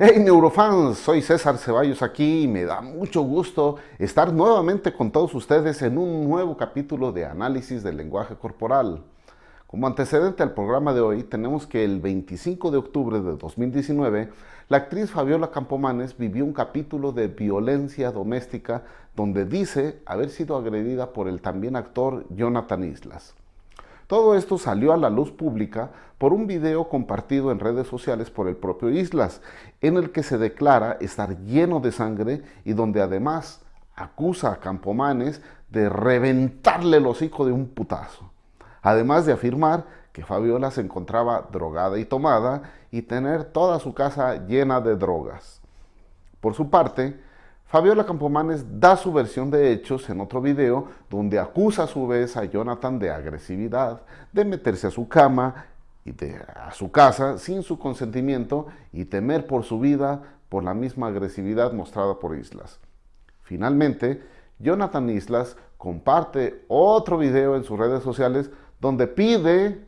Hey neurofans, soy César Ceballos aquí y me da mucho gusto estar nuevamente con todos ustedes en un nuevo capítulo de análisis del lenguaje corporal. Como antecedente al programa de hoy, tenemos que el 25 de octubre de 2019, la actriz Fabiola Campomanes vivió un capítulo de violencia doméstica donde dice haber sido agredida por el también actor Jonathan Islas. Todo esto salió a la luz pública por un video compartido en redes sociales por el propio Islas, en el que se declara estar lleno de sangre y donde además acusa a Campomanes de reventarle el hocico de un putazo. Además de afirmar que Fabiola se encontraba drogada y tomada y tener toda su casa llena de drogas. Por su parte, Fabiola Campomanes da su versión de hechos en otro video donde acusa a su vez a Jonathan de agresividad, de meterse a su cama y de, a su casa sin su consentimiento y temer por su vida por la misma agresividad mostrada por Islas. Finalmente, Jonathan Islas comparte otro video en sus redes sociales donde pide,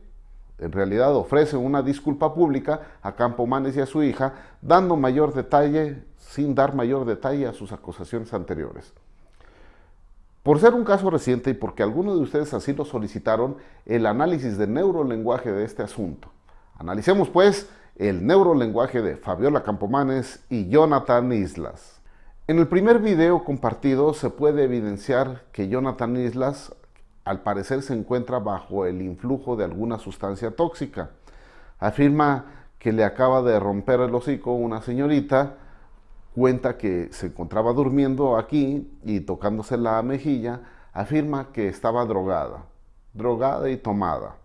en realidad ofrece una disculpa pública a Campomanes y a su hija, dando mayor detalle sin dar mayor detalle a sus acusaciones anteriores. Por ser un caso reciente y porque algunos de ustedes así lo solicitaron, el análisis de neurolenguaje de este asunto. Analicemos pues el neurolenguaje de Fabiola Campomanes y Jonathan Islas. En el primer video compartido se puede evidenciar que Jonathan Islas al parecer se encuentra bajo el influjo de alguna sustancia tóxica. Afirma que le acaba de romper el hocico una señorita cuenta que se encontraba durmiendo aquí y tocándose la mejilla, afirma que estaba drogada, drogada y tomada.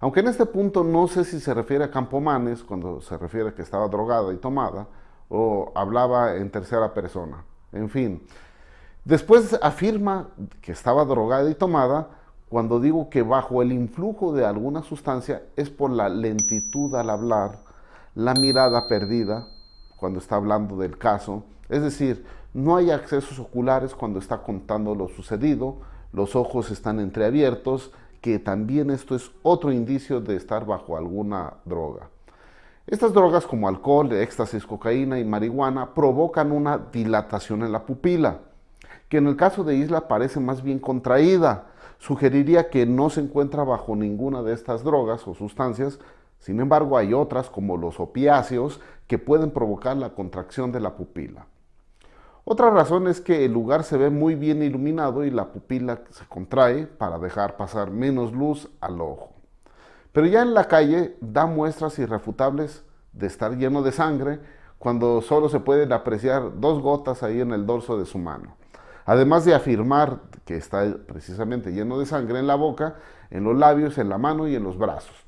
Aunque en este punto no sé si se refiere a Campomanes cuando se refiere a que estaba drogada y tomada, o hablaba en tercera persona. En fin, después afirma que estaba drogada y tomada cuando digo que bajo el influjo de alguna sustancia es por la lentitud al hablar, la mirada perdida, cuando está hablando del caso. Es decir, no hay accesos oculares cuando está contando lo sucedido, los ojos están entreabiertos, que también esto es otro indicio de estar bajo alguna droga. Estas drogas como alcohol, éxtasis, cocaína y marihuana provocan una dilatación en la pupila, que en el caso de Isla parece más bien contraída. Sugeriría que no se encuentra bajo ninguna de estas drogas o sustancias, sin embargo, hay otras, como los opiáceos, que pueden provocar la contracción de la pupila. Otra razón es que el lugar se ve muy bien iluminado y la pupila se contrae para dejar pasar menos luz al ojo. Pero ya en la calle da muestras irrefutables de estar lleno de sangre cuando solo se pueden apreciar dos gotas ahí en el dorso de su mano. Además de afirmar que está precisamente lleno de sangre en la boca, en los labios, en la mano y en los brazos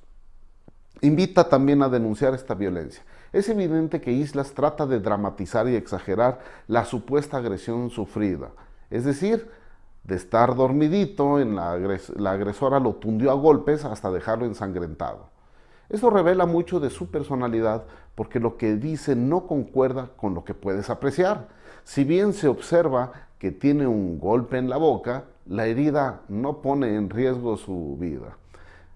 invita también a denunciar esta violencia. Es evidente que Islas trata de dramatizar y exagerar la supuesta agresión sufrida, es decir, de estar dormidito, en la, la agresora lo tundió a golpes hasta dejarlo ensangrentado. Esto revela mucho de su personalidad porque lo que dice no concuerda con lo que puedes apreciar. Si bien se observa que tiene un golpe en la boca, la herida no pone en riesgo su vida.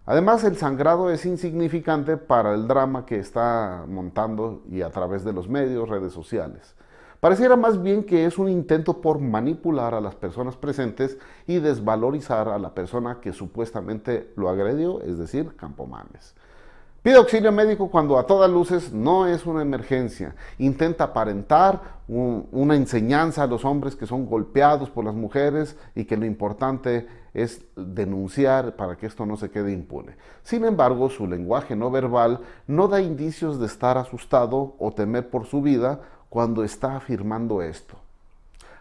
Además, el sangrado es insignificante para el drama que está montando y a través de los medios, redes sociales. Pareciera más bien que es un intento por manipular a las personas presentes y desvalorizar a la persona que supuestamente lo agredió, es decir, Campomanes. Pide auxilio médico cuando a todas luces no es una emergencia. Intenta aparentar una enseñanza a los hombres que son golpeados por las mujeres y que lo importante es denunciar para que esto no se quede impune. Sin embargo, su lenguaje no verbal no da indicios de estar asustado o temer por su vida cuando está afirmando esto.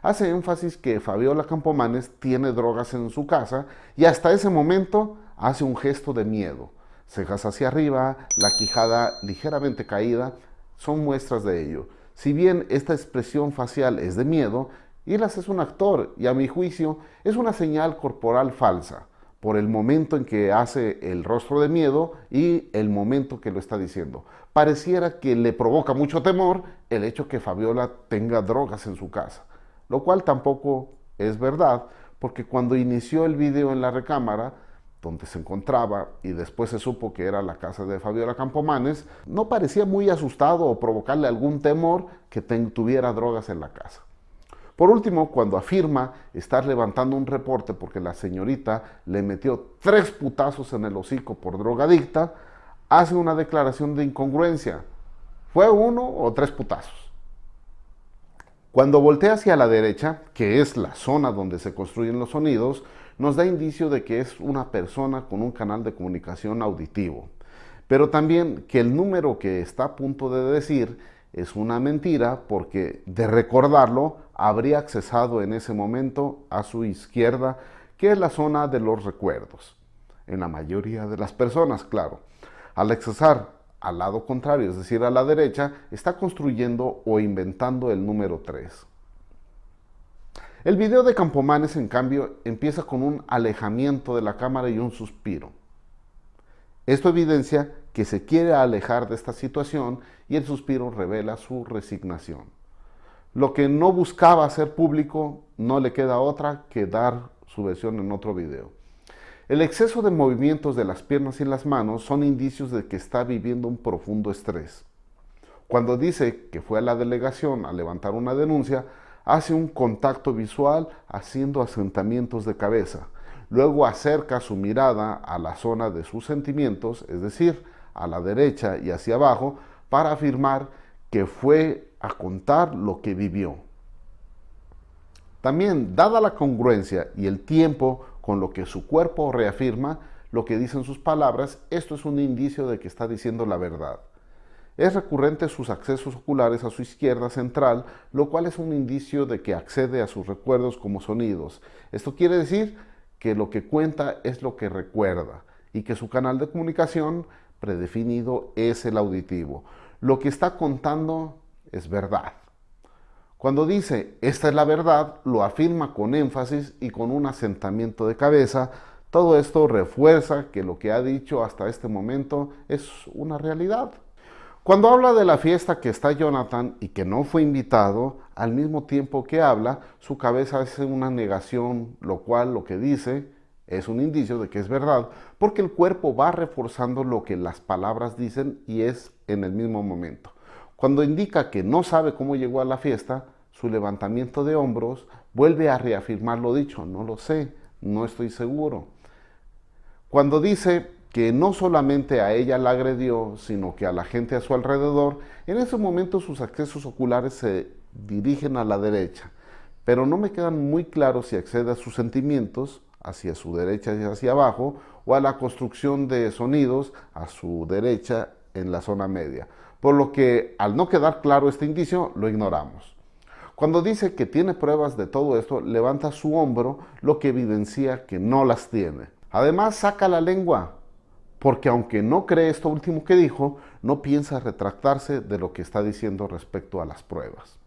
Hace énfasis que Fabiola Campomanes tiene drogas en su casa y hasta ese momento hace un gesto de miedo cejas hacia arriba, la quijada ligeramente caída, son muestras de ello. Si bien esta expresión facial es de miedo, Islas es un actor y a mi juicio es una señal corporal falsa por el momento en que hace el rostro de miedo y el momento que lo está diciendo. Pareciera que le provoca mucho temor el hecho que Fabiola tenga drogas en su casa, lo cual tampoco es verdad, porque cuando inició el video en la recámara, donde se encontraba y después se supo que era la casa de Fabiola Campomanes, no parecía muy asustado o provocarle algún temor que tuviera drogas en la casa. Por último, cuando afirma estar levantando un reporte porque la señorita le metió tres putazos en el hocico por drogadicta, hace una declaración de incongruencia. ¿Fue uno o tres putazos? Cuando voltea hacia la derecha, que es la zona donde se construyen los sonidos, nos da indicio de que es una persona con un canal de comunicación auditivo. Pero también que el número que está a punto de decir es una mentira porque de recordarlo habría accesado en ese momento a su izquierda, que es la zona de los recuerdos. En la mayoría de las personas, claro. Al accesar al lado contrario, es decir, a la derecha, está construyendo o inventando el número 3. El video de Campomanes, en cambio, empieza con un alejamiento de la cámara y un suspiro. Esto evidencia que se quiere alejar de esta situación y el suspiro revela su resignación. Lo que no buscaba hacer público no le queda otra que dar su versión en otro video. El exceso de movimientos de las piernas y las manos son indicios de que está viviendo un profundo estrés. Cuando dice que fue a la delegación a levantar una denuncia, hace un contacto visual haciendo asentamientos de cabeza. Luego acerca su mirada a la zona de sus sentimientos, es decir, a la derecha y hacia abajo, para afirmar que fue a contar lo que vivió. También, dada la congruencia y el tiempo con lo que su cuerpo reafirma lo que dicen sus palabras, esto es un indicio de que está diciendo la verdad. Es recurrente sus accesos oculares a su izquierda central, lo cual es un indicio de que accede a sus recuerdos como sonidos. Esto quiere decir que lo que cuenta es lo que recuerda y que su canal de comunicación predefinido es el auditivo. Lo que está contando es verdad. Cuando dice, esta es la verdad, lo afirma con énfasis y con un asentamiento de cabeza. Todo esto refuerza que lo que ha dicho hasta este momento es una realidad. Cuando habla de la fiesta que está Jonathan y que no fue invitado, al mismo tiempo que habla, su cabeza hace una negación, lo cual lo que dice es un indicio de que es verdad, porque el cuerpo va reforzando lo que las palabras dicen y es en el mismo momento. Cuando indica que no sabe cómo llegó a la fiesta, su levantamiento de hombros vuelve a reafirmar lo dicho, no lo sé, no estoy seguro. Cuando dice que no solamente a ella la agredió, sino que a la gente a su alrededor, en ese momento sus accesos oculares se dirigen a la derecha, pero no me quedan muy claros si accede a sus sentimientos hacia su derecha y hacia abajo, o a la construcción de sonidos a su derecha en la zona media. Por lo que al no quedar claro este indicio, lo ignoramos. Cuando dice que tiene pruebas de todo esto, levanta su hombro, lo que evidencia que no las tiene. Además, saca la lengua, porque aunque no cree esto último que dijo, no piensa retractarse de lo que está diciendo respecto a las pruebas.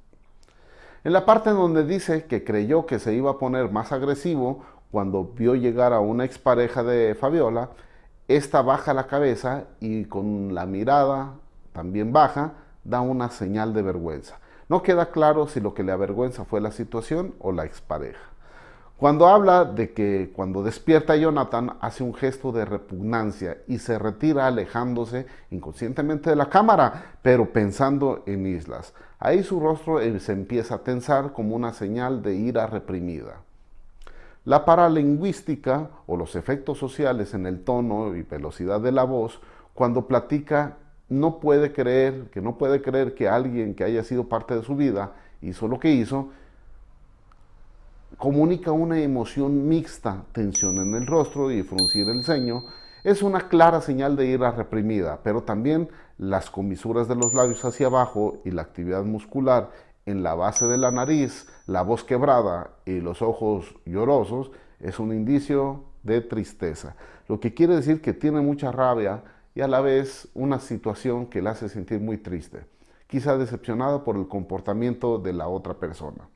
En la parte donde dice que creyó que se iba a poner más agresivo cuando vio llegar a una expareja de Fabiola, esta baja la cabeza y con la mirada también baja da una señal de vergüenza. No queda claro si lo que le avergüenza fue la situación o la expareja. Cuando habla de que cuando despierta Jonathan hace un gesto de repugnancia y se retira alejándose inconscientemente de la cámara, pero pensando en Islas. Ahí su rostro eh, se empieza a tensar como una señal de ira reprimida. La paralingüística o los efectos sociales en el tono y velocidad de la voz cuando platica no puede creer, que no puede creer que alguien que haya sido parte de su vida hizo lo que hizo, comunica una emoción mixta, tensión en el rostro y fruncir el ceño, es una clara señal de ira reprimida, pero también las comisuras de los labios hacia abajo y la actividad muscular en la base de la nariz, la voz quebrada y los ojos llorosos es un indicio de tristeza, lo que quiere decir que tiene mucha rabia y a la vez una situación que la hace sentir muy triste, quizá decepcionada por el comportamiento de la otra persona.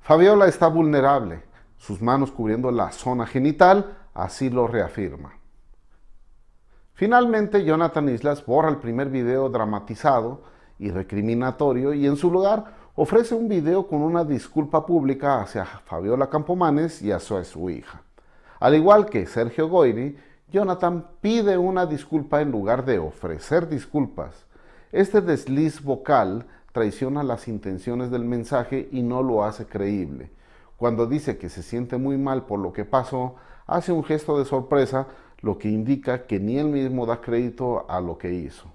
Fabiola está vulnerable, sus manos cubriendo la zona genital, así lo reafirma. Finalmente, Jonathan Islas borra el primer video dramatizado y recriminatorio y en su lugar ofrece un video con una disculpa pública hacia Fabiola Campomanes y hacia su hija. Al igual que Sergio Goyri, Jonathan pide una disculpa en lugar de ofrecer disculpas. Este desliz vocal traiciona las intenciones del mensaje y no lo hace creíble. Cuando dice que se siente muy mal por lo que pasó, hace un gesto de sorpresa, lo que indica que ni él mismo da crédito a lo que hizo.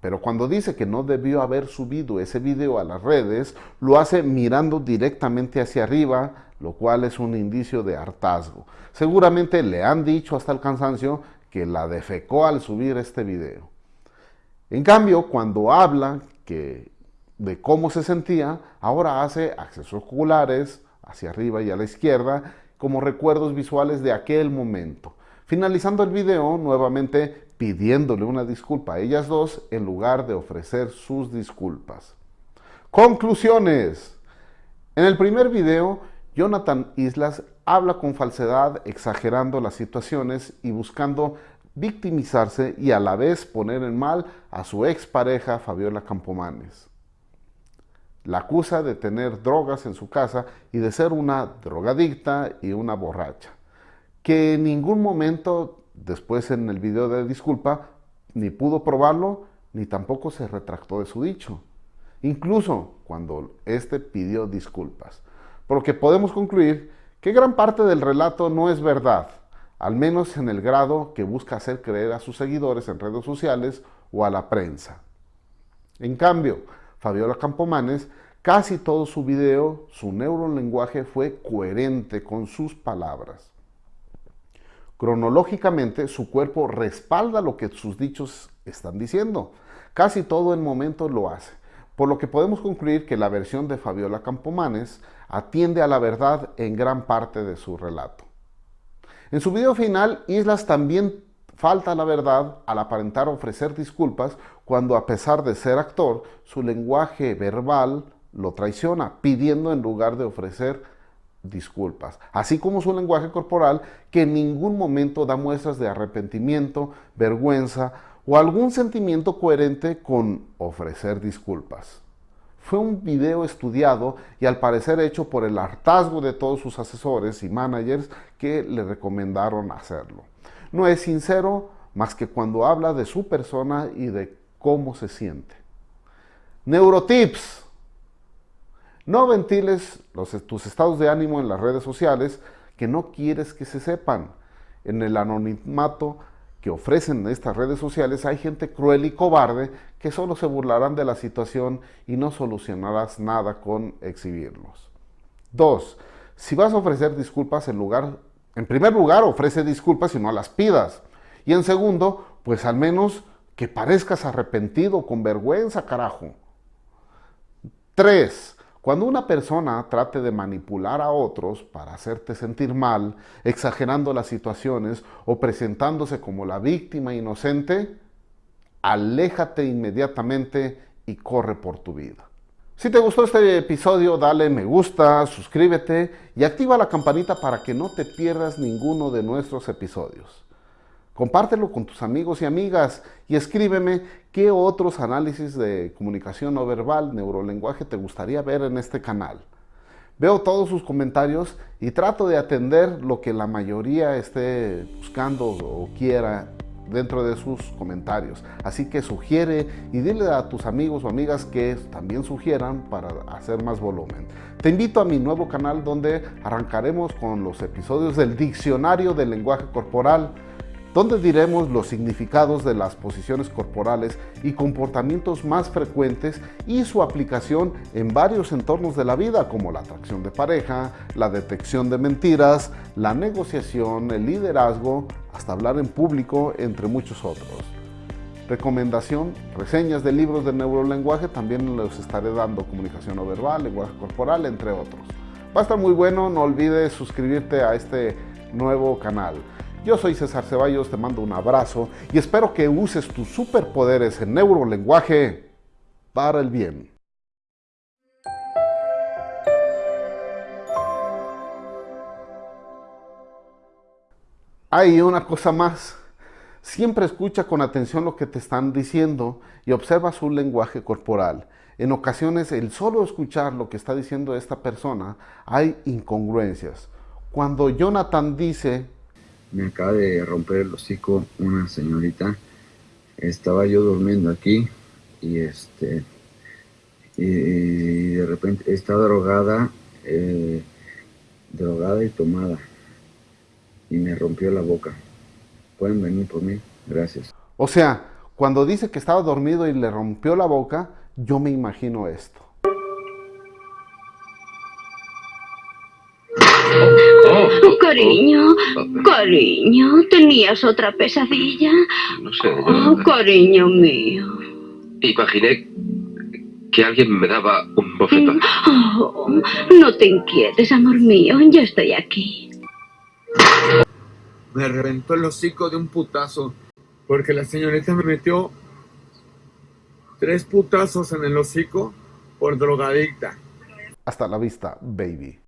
Pero cuando dice que no debió haber subido ese video a las redes, lo hace mirando directamente hacia arriba, lo cual es un indicio de hartazgo. Seguramente le han dicho hasta el cansancio que la defecó al subir este video. En cambio, cuando habla que de cómo se sentía, ahora hace accesos oculares hacia arriba y a la izquierda como recuerdos visuales de aquel momento. Finalizando el video, nuevamente pidiéndole una disculpa a ellas dos en lugar de ofrecer sus disculpas. Conclusiones. En el primer video, Jonathan Islas habla con falsedad, exagerando las situaciones y buscando victimizarse y a la vez poner en mal a su expareja Fabiola Campomanes. La acusa de tener drogas en su casa y de ser una drogadicta y una borracha, que en ningún momento después en el video de disculpa ni pudo probarlo ni tampoco se retractó de su dicho, incluso cuando éste pidió disculpas. Por lo que podemos concluir que gran parte del relato no es verdad, al menos en el grado que busca hacer creer a sus seguidores en redes sociales o a la prensa. En cambio, Fabiola Campomanes, casi todo su video, su neurolenguaje fue coherente con sus palabras. Cronológicamente, su cuerpo respalda lo que sus dichos están diciendo. Casi todo el momento lo hace, por lo que podemos concluir que la versión de Fabiola Campomanes atiende a la verdad en gran parte de su relato. En su video final, Islas también falta la verdad al aparentar ofrecer disculpas cuando a pesar de ser actor, su lenguaje verbal lo traiciona, pidiendo en lugar de ofrecer disculpas, así como su lenguaje corporal que en ningún momento da muestras de arrepentimiento, vergüenza o algún sentimiento coherente con ofrecer disculpas. Fue un video estudiado y al parecer hecho por el hartazgo de todos sus asesores y managers que le recomendaron hacerlo. No es sincero más que cuando habla de su persona y de cómo se siente. Neurotips. No ventiles tus estados de ánimo en las redes sociales que no quieres que se sepan. En el anonimato que ofrecen estas redes sociales hay gente cruel y cobarde que solo se burlarán de la situación y no solucionarás nada con exhibirlos. Dos, si vas a ofrecer disculpas en lugar, en primer lugar ofrece disculpas y no las pidas. Y en segundo, pues al menos que parezcas arrepentido, con vergüenza, carajo. Tres, cuando una persona trate de manipular a otros para hacerte sentir mal, exagerando las situaciones o presentándose como la víctima inocente, aléjate inmediatamente y corre por tu vida. Si te gustó este episodio, dale me gusta, suscríbete y activa la campanita para que no te pierdas ninguno de nuestros episodios. Compártelo con tus amigos y amigas y escríbeme qué otros análisis de comunicación no verbal, neurolenguaje te gustaría ver en este canal. Veo todos sus comentarios y trato de atender lo que la mayoría esté buscando o quiera dentro de sus comentarios. Así que sugiere y dile a tus amigos o amigas que también sugieran para hacer más volumen. Te invito a mi nuevo canal donde arrancaremos con los episodios del Diccionario del Lenguaje Corporal donde diremos los significados de las posiciones corporales y comportamientos más frecuentes y su aplicación en varios entornos de la vida como la atracción de pareja, la detección de mentiras, la negociación, el liderazgo, hasta hablar en público, entre muchos otros. Recomendación, reseñas de libros de neurolenguaje, también les estaré dando comunicación no verbal, lenguaje corporal, entre otros. Va a estar muy bueno, no olvides suscribirte a este nuevo canal. Yo soy César Ceballos, te mando un abrazo y espero que uses tus superpoderes en neurolenguaje para el bien. Hay una cosa más. Siempre escucha con atención lo que te están diciendo y observa su lenguaje corporal. En ocasiones, el solo escuchar lo que está diciendo esta persona, hay incongruencias. Cuando Jonathan dice me acaba de romper el hocico una señorita. Estaba yo durmiendo aquí y este y, de repente está drogada, eh, drogada y tomada y me rompió la boca. Pueden venir por mí, gracias. O sea, cuando dice que estaba dormido y le rompió la boca, yo me imagino esto. Oh, cariño, cariño, ¿tenías otra pesadilla? No sé. Oh, cariño mío. Imaginé que alguien me daba un bofetón. Oh, no te inquietes, amor mío, yo estoy aquí. Me reventó el hocico de un putazo porque la señorita me metió tres putazos en el hocico por drogadicta. Hasta la vista, baby.